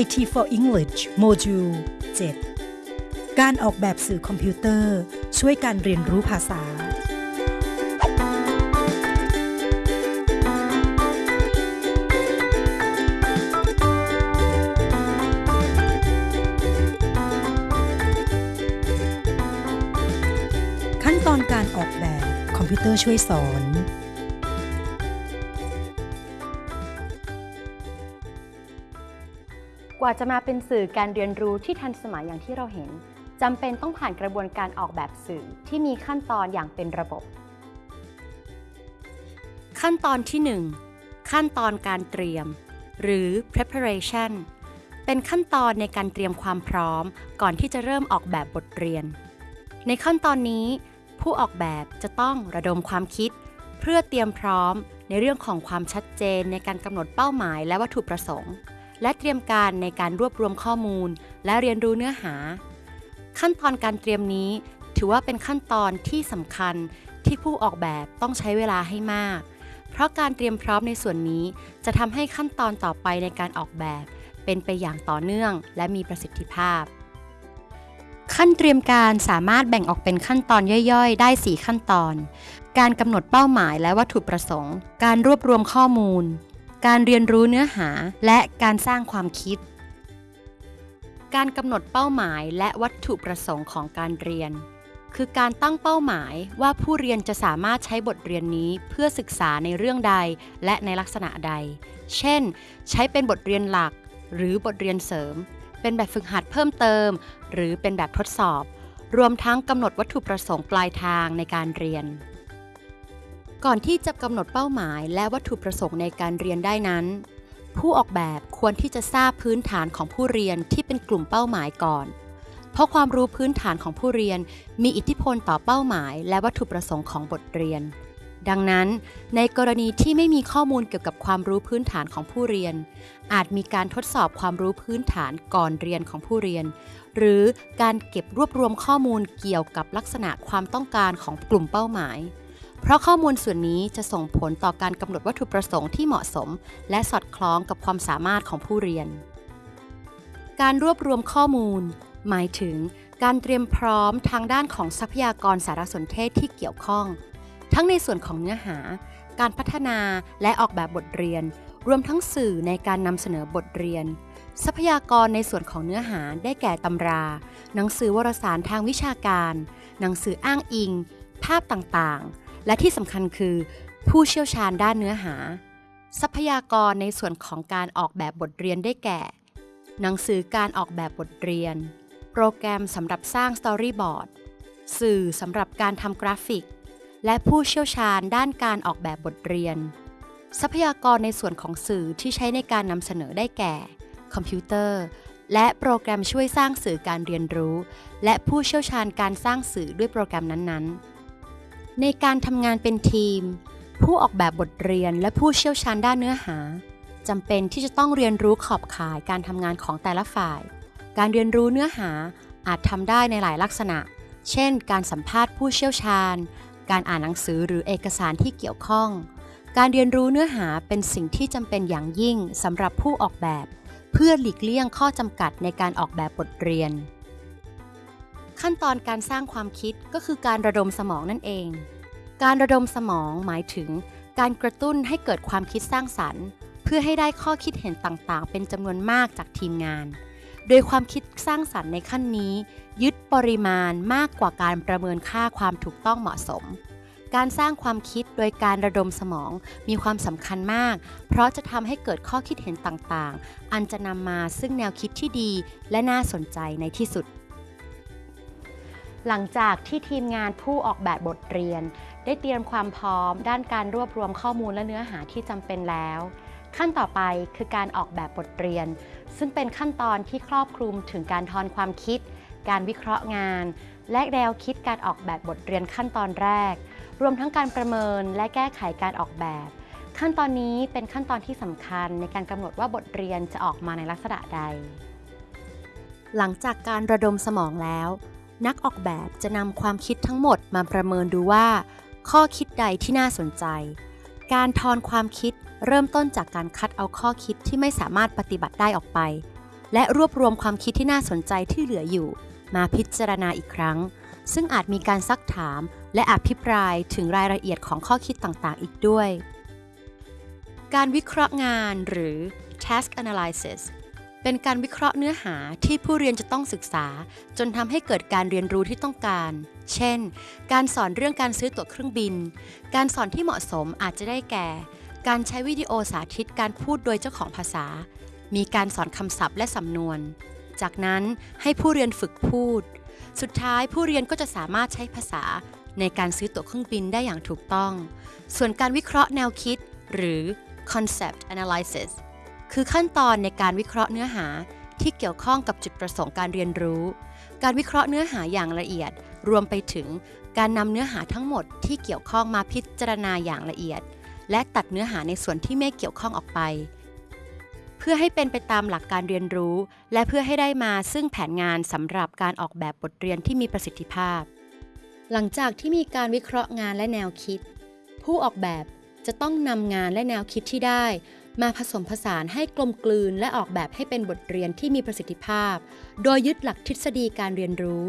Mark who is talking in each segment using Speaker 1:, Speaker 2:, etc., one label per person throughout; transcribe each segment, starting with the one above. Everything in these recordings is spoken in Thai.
Speaker 1: IT for English Module 7การออกแบบสื่อคอมพิวเตอร์ ช่วยการเรียนรู้ภาษา ขั้นตอนการออกแบบคอมพิวเตอร์ช่วยสอน
Speaker 2: กว่าจะมาเป็นสื่อการเรียนรู้ที่ทันสมัยอย่างที่เราเห็นจำเป็นต้องผ่านกระบวนการออกแบบสื่อที่มีขั้นตอนอย่างเป็นระบบ ขั้นตอนที่ 1 ขั้นตอนการเตรียม หรือ preparation เป็นขั้นตอนในการเตรียมความพร้อม ก่อนที่จะเริ่มออกแบบบทเรียน ในขั้นตอนนี้ ผู้ออกแบบจะต้องระดมความคิด เพื่อเตรียมพร้อมในเรื่องของความชัดเจนในการกำหนดเป้าหมายและวัตถุประสงค์ และเตรียมการในการรวบรวมข้อมูล และเรียนรู้เนื้อหา ขั้นตอนการเตรียมนี้ ถือว่าเป็นขั้นตอนที่สำคัญที่ผู้ออกแบบต้องใช้เวลาให้มาก เพราะการเตรียมพร้อมในส่วนนี้ จะทำให้ขั้นตอนต่อไปในการออกแบบ เป็นไปอย่างต่อเนื่อง และมีประสิทธิภาพ ขั้นเตรียมการสามารถแบ่งออกเป็นขั้นตอนย่อยๆ ได้ 4 ขั้นตอน การกำหนดเป้าหมายและวัตถุประสงค์ การรวบรวมข้อมูล การเรียนรู้เนื้อหาและการสร้างความคิด การกำหนดเป้าหมายและวัตถุประสงค์ของการเรียน คือการตั้งเป้าหมายว่าผู้เรียนจะสามารถใช้บทเรียนนี้เพื่อศึกษาในเรื่องใดและในลักษณะใด เช่น ใช้เป็นบทเรียนหลัก หรือบทเรียนเสริม เป็นแบบฝึกหัดเพิ่มเติม หรือเป็นแบบทดสอบ รวมทั้งกำหนดวัตถุประสงค์ปลายทางในการเรียน ก่อนที่จะกำหนดเป้าหมายและวัตถุประสงค์ในการเรียนได้นั้น ผู้ออกแบบควรที่จะทราบพื้นฐานของผู้เรียนที่เป็นกลุ่มเป้าหมายก่อน เพราะความรู้พื้นฐานของผู้เรียนมีอิทธิพลต่อเป้าหมาย และวัตถุประสงค์ของบทเรียน ดังนั้น ในกรณีที่ไม่มีข้อมูลเกี่ยวกับความรู้พื้นฐานของผู้เรียน อาจมีการทดสอบความรู้พื้นฐานก่อนเรียนของผู้เรียน หรือการเก็บรวบรวมข้อมูลเกี่ยวกับลักษณะความต้องการของกลุ่มเป้าหมาย เพราะข้อมูลส่วนนี้จะส่งผลต่อการกำหนดวัตถุประสงค์ที่เหมาะสม และสอดคล้องกับความสามารถของผู้เรียน การรวบรวมข้อมูล หมายถึงการเตรียมพร้อมทางด้านของทรัพยากรสารสนเทศที่เกี่ยวข้อง ทั้งในส่วนของเนื้อหา การพัฒนาและออกแบบบทเรียน รวมทั้งสื่อในการนำเสนอบทเรียน ทรัพยากรในส่วนของเนื้อหาได้แก่ตำรา หนังสือวารสารทางวิชาการ หนังสืออ้างอิง ภาพต่างๆ และที่สำคัญคือ ผู้เชี่ยวชาญด้านเนื้อหา ทรัพยากรในส่วนของการออกแบบบทเรียนได้แก่ หนังสือการออกแบบบทเรียน โปรแกรมสำหรับสร้างสตอรี่บอร์ดสื่อสำหรับการทำกราฟิก และผู้เชี่ยวชาญด้านการออกแบบบทเรียน ทรัพยากรในส่วนของสื่อที่ใช้ในการนำเสนอได้แก่ คอมพิวเตอร์ และโปรแกรมช่วยสร้างสื่อการเรียนรู้ และผู้เชี่ยวชาญการสร้างสื่อด้วยโปรแกรมนั้นๆ ในการทำงานเป็นทีม ผู้ออกแบบบทเรียนและผู้เชี่ยวชาญด้านเนื้อหาจำเป็นที่จะต้องเรียนรู้ขอบข่ายการทำงานของแต่ละฝ่าย การเรียนรู้เนื้อหาอาจทำได้ในหลายลักษณะ เช่น การสัมภาษณ์ผู้เชี่ยวชาญ การอ่านหนังสือหรือเอกสารที่เกี่ยวข้อง การเรียนรู้เนื้อหาเป็นสิ่งที่จำเป็นอย่างยิ่งสำหรับผู้ออกแบบ เพื่อหลีกเลี่ยงข้อจำกัดในการออกแบบบทเรียน ขั้นตอนการสร้างความคิดก็คือการระดมสมองนั่นเอง การระดมสมองหมายถึง การกระตุ้นให้เกิดความคิดสร้างสรรค์ เพื่อให้ได้ข้อคิดเห็นต่างๆ เป็นจำนวนมากจากทีมงาน โดยความคิดสร้างสรรค์ในขั้นนี้ ยึดปริมาณมากกว่าการประเมินค่าความถูกต้องเหมาะสม การสร้างความคิดโดยการระดมสมองมีความสำคัญมาก เพราะจะทำให้เกิดข้อคิดเห็นต่างๆ อันจะนำมาซึ่งแนวคิดที่ดีและน่าสนใจในที่สุด หลังจากที่ทีมงานผู้ออกแบบบทเรียน ได้เตรียมความพร้อม ด้านการรวบรวมข้อมูลและเนื้อหาที่จำเป็นแล้ว ขั้นต่อไปคือการออกแบบบทเรียน ซึ่งเป็นขั้นตอนที่ครอบคลุมถึงการทอนความคิด การวิเคราะห์งาน และแนวคิดการออกแบบบทเรียนขั้นตอนแรก รวมทั้งการประเมินและแก้ไขการออกแบบ ขั้นตอนนี้เป็นขั้นตอนที่สำคัญในการกำหนดว่าบทเรียนจะออกมาในลักษณะใด หลังจากการระดมสมองแล้ว นักออกแบบจะนำความคิดทั้งหมดมาประเมินดูว่า ข้อคิดใดที่น่าสนใจ การทอนความคิดเริ่มต้นจากการคัดเอาข้อคิดที่ไม่สามารถปฏิบัติได้ออกไป และรวบรวมความคิดที่น่าสนใจที่เหลืออยู่ มาพิจารณาอีกครั้ง ซึ่งอาจมีการซักถาม และอภิปรายถึงรายละเอียดของข้อคิดต่างๆ อีกด้วย การวิเคราะห์งานหรือ task analysis เป็นการวิเคราะห์เนื้อหาที่ผู้เรียนจะต้องศึกษา จนทำให้เกิดการเรียนรู้ที่ต้องการ เช่น การสอนเรื่องการซื้อตั๋วเครื่องบิน การสอนที่เหมาะสมอาจจะได้แก่ การใช้วิดีโอสาธิตการพูดโดยเจ้าของภาษา มีการสอนคำศัพท์และสำนวน จากนั้นให้ผู้เรียนฝึกพูด สุดท้ายผู้เรียนก็จะสามารถใช้ภาษาในการซื้อตั๋วเครื่องบินได้อย่างถูกต้อง ส่วนการวิเคราะห์แนวคิด หรือ concept analysis คือขั้นตอนในการวิเคราะห์เนื้อหาที่เกี่ยวข้องกับจุดประสงค์การเรียนรู้ การวิเคราะห์เนื้อหาอย่างละเอียด รวมไปถึงการนำเนื้อหาทั้งหมดที่เกี่ยวข้องมาพิจารณาอย่างละเอียด และตัดเนื้อหาในส่วนที่ไม่เกี่ยวข้องออกไป เพื่อให้เป็นไปตามหลักการเรียนรู้ และเพื่อให้ได้มาซึ่งแผนงานสำหรับการออกแบบบทเรียนที่มีประสิทธิภาพ หลังจากที่มีการวิเคราะห์งานและแนวคิด ผู้ออกแบบจะต้องนำงานและแนวคิดที่ได้ มาผสมผสานให้กลมกลืนและออกแบบให้เป็นบทเรียนที่มีประสิทธิภาพ โดยยึดหลักทฤษฎีการเรียนรู้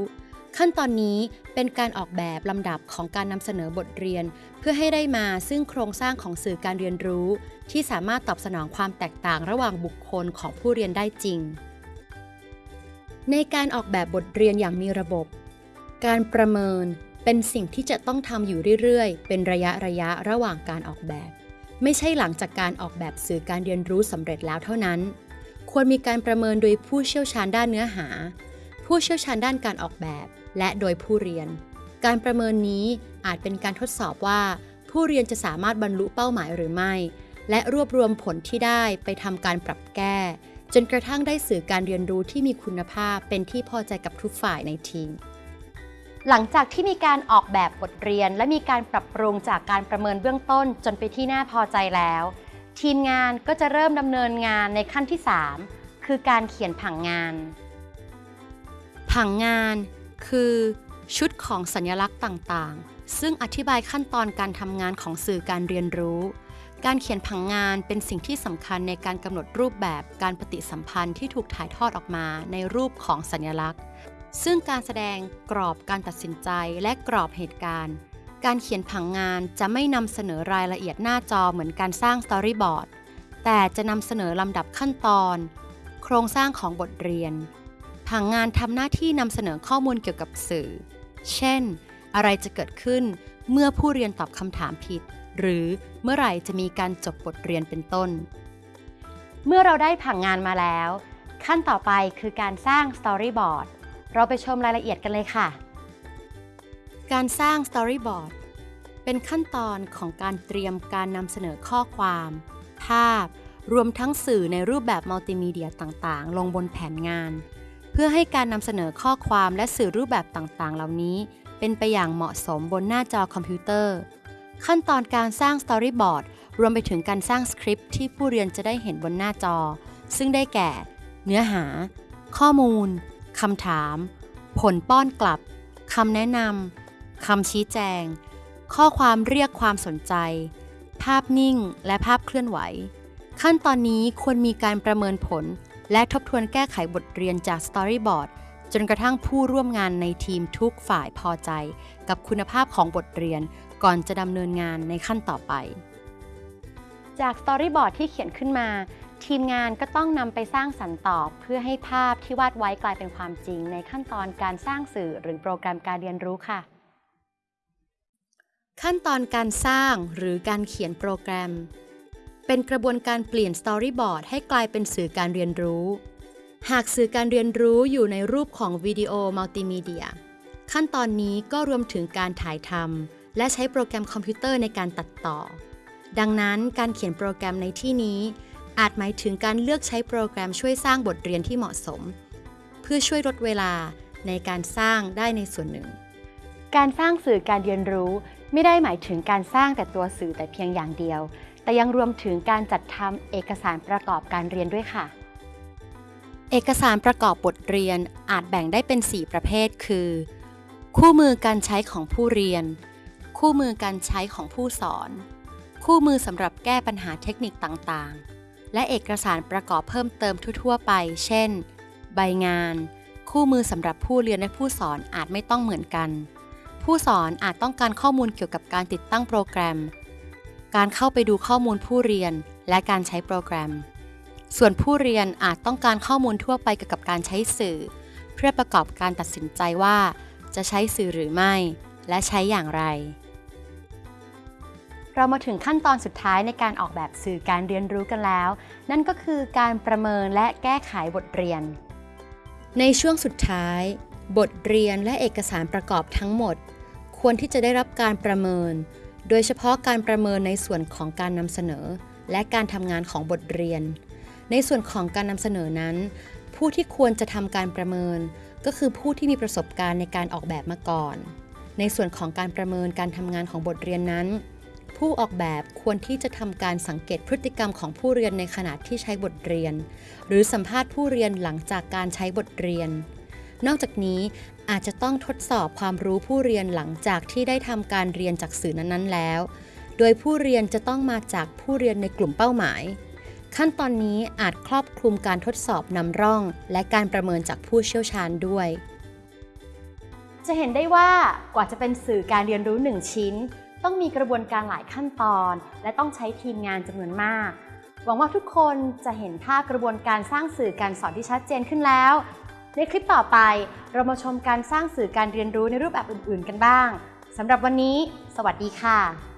Speaker 2: ขั้นตอนนี้เป็นการออกแบบลำดับของการนำเสนอบทเรียน เพื่อให้ได้มาซึ่งโครงสร้างของสื่อการเรียนรู้ ที่สามารถตอบสนองความแตกต่างระหว่างบุคคลของผู้เรียนได้จริง ในการออกแบบบทเรียนอย่างมีระบบ การประเมินเป็นสิ่งที่จะต้องทำอยู่เรื่อย ๆ เป็นระยะระยะระหว่างการออกแบบ ไม่ใช่หลังจากการออกแบบสื่อการเรียนรู้สำเร็จแล้วเท่านั้น ควรมีการประเมินโดยผู้เชี่ยวชาญด้านเนื้อหา ผู้เชี่ยวชาญด้านการออกแบบ และโดยผู้เรียน การประเมินนี้อาจเป็นการทดสอบว่า ผู้เรียนจะสามารถบรรลุเป้าหมายหรือไม่ และรวบรวมผลที่ได้ไปทำการปรับแก้ จนกระทั่งได้สื่อการเรียนรู้ที่มีคุณภาพเป็นที่พอใจกับทุกฝ่ายในทีม หลังจากที่มีการออกแบบบทเรียน และมีการปรับปรุงจากการประเมินเบื้องต้นจนไปที่น่าพอใจแล้ว ทีมงานก็จะเริ่มดำเนินงานในขั้นที่ 3 คือการเขียนผังงาน ผังงานคือ ชุดของสัญลักษณ์ต่างๆ ซึ่งอธิบายขั้นตอนการทำงานของสื่อการเรียนรู้ การเขียนผังงานเป็นสิ่งที่สำคัญในการกำหนดรูปแบบการปฏิสัมพันธ์ที่ถูกถ่ายทอดออกมาในรูปของสัญลักษณ์ ซึ่งการแสดงกรอบการตัดสินใจและกรอบเหตุการณ์ การเขียนผังงานจะไม่นำเสนอรายละเอียดหน้าจอเหมือนการสร้างสตอรี่บอร์ด แต่จะนำเสนอลำดับขั้นตอน โครงสร้างของบทเรียน ผังงานทำหน้าที่นำเสนอข้อมูลเกี่ยวกับสื่อ เช่น อะไรจะเกิดขึ้นเมื่อผู้เรียนตอบคำถามผิด หรือเมื่อไหร่จะมีการจบบทเรียนเป็นต้น เมื่อเราได้ผังงานมาแล้ว ขั้นต่อไปคือการสร้างสตอรี่บอร์ด เราไปชมรายละเอียดกันเลยค่ะ การสร้าง Storyboard เป็นขั้นตอนของการเตรียมการนำเสนอข้อความ ภาพ รวมทั้งสื่อในรูปแบบมัลติมีเดียต่างๆ ลงบนแผนงาน เพื่อให้การนำเสนอข้อความและสื่อรูปแบบต่างๆ เหล่านี้ เป็นไปอย่างเหมาะสมบนหน้าจอคอมพิวเตอร์ ขั้นตอนการสร้าง Storyboard รวมไปถึงการสร้างสคริปต์ที่ผู้เรียนจะได้เห็นบนหน้าจอ ซึ่งได้แก่ เนื้อหา ข้อมูล คำถาม ผลป้อนกลับคำแนะนำคำชี้แจง ข้อความเรียกความสนใจ ภาพนิ่งและภาพเคลื่อนไหว ขั้นตอนนี้ควรมีการประเมินผล และทบทวนแก้ไขบทเรียนจาก Storyboard จนกระทั่งผู้ร่วมงานในทีมทุกฝ่ายพอใจ กับคุณภาพของบทเรียนก่อนจะดำเนินงานในขั้นต่อไป จาก Storyboard ที่เขียนขึ้นมา ทีมงานก็ต้องนำไปสร้างสรรค์ต่อเพื่อให้ภาพที่วาดไว้กลายเป็นความจริง ในขั้นตอนการสร้างสื่อหรือโปรแกรมการเรียนรู้ค่ะ ขั้นตอนการสร้างหรือการเขียนโปรแกรม เป็นกระบวนการเปลี่ยน Storyboard ให้กลายเป็นสื่อการเรียนรู้ หากสื่อการเรียนรู้อยู่ในรูปของวิดีโอมัลติมีเดีย ขั้นตอนนี้ก็รวมถึงการถ่ายทำและใช้โปรแกรมคอมพิวเตอร์ในการตัดต่อ ดังนั้นการเขียนโปรแกรมในที่นี้ อาจหมายถึงการเลือกใช้โปรแกรมช่วยสร้างบทเรียนที่เหมาะสม เพื่อช่วยลดเวลาในการสร้างได้ในส่วนหนึ่ง การสร้างสื่อการเรียนรู้ไม่ได้หมายถึงการสร้างแต่ตัวสื่อแต่เพียงอย่างเดียว แต่ยังรวมถึงการจัดทำเอกสารประกอบการเรียนด้วยค่ะ เอกสารประกอบบทเรียนอาจแบ่งได้เป็น 4 ประเภท คือ คู่มือการใช้ของผู้เรียน คู่มือการใช้ของผู้สอน คู่มือสำหรับแก้ปัญหาเทคนิคต่างๆ และเอกสารประกอบเพิ่มเติมทั่วๆไป เช่น ใบงาน คู่มือสำหรับผู้เรียนและผู้สอนอาจไม่ต้องเหมือนกัน ผู้สอนอาจต้องการข้อมูลเกี่ยวกับการติดตั้งโปรแกรม การเข้าไปดูข้อมูลผู้เรียนและการใช้โปรแกรม ส่วนผู้เรียนอาจต้องการข้อมูลทั่วไปเกี่ยวกับการใช้สื่อ เพื่อประกอบการตัดสินใจว่า จะใช้สื่อหรือไม่ และใช้อย่างไร เรามาถึงขั้นตอนสุดท้ายในการออกแบบสื่อการเรียนรู้กันแล้ว นั่นก็คือการประเมินและแก้ไขบทเรียน ในช่วงสุดท้าย บทเรียนและเอกสารประกอบทั้งหมด ควรที่จะได้รับการประเมิน โดยเฉพาะการประเมินในส่วนของการนำเสนอ และการทำงานของบทเรียน ในส่วนของการนำเสนอนั้น ผู้ที่ควรจะทำการประเมิน ก็คือผู้ที่มีประสบการณ์ในการออกแบบมาก่อน ในส่วนของการประเมินการทำงานของบทเรียนนั้น ผู้ออกแบบควรที่จะทำการสังเกตพฤติกรรมของผู้เรียนในขณะที่ใช้บทเรียน หรือสัมภาษณ์ผู้เรียนหลังจากการใช้บทเรียน นอกจากนี้อาจจะต้องทดสอบความรู้ผู้เรียนหลังจากที่ได้ทำการเรียนจากสื่อนั้นๆแล้ว โดยผู้เรียนจะต้องมาจากผู้เรียนในกลุ่มเป้าหมาย ขั้นตอนนี้อาจครอบคลุมการทดสอบนำร่อง และการประเมินจากผู้เชี่ยวชาญด้วย จะเห็นได้ว่ากว่าจะเป็นสื่อการเรียนรู้1ชิ้น ต้องมีกระบวนการหลายขั้นตอน และต้องใช้ทีมงานจำนวนมาก หวังว่าทุกคนจะเห็นภาพกระบวนการสร้างสื่อการสอนที่ชัดเจนขึ้นแล้ว ในคลิปต่อไปเรามาชมการสร้างสื่อการเรียนรู้ในรูปแบบอื่น ๆ กันบ้างสำหรับวันนี้ สวัสดีค่ะ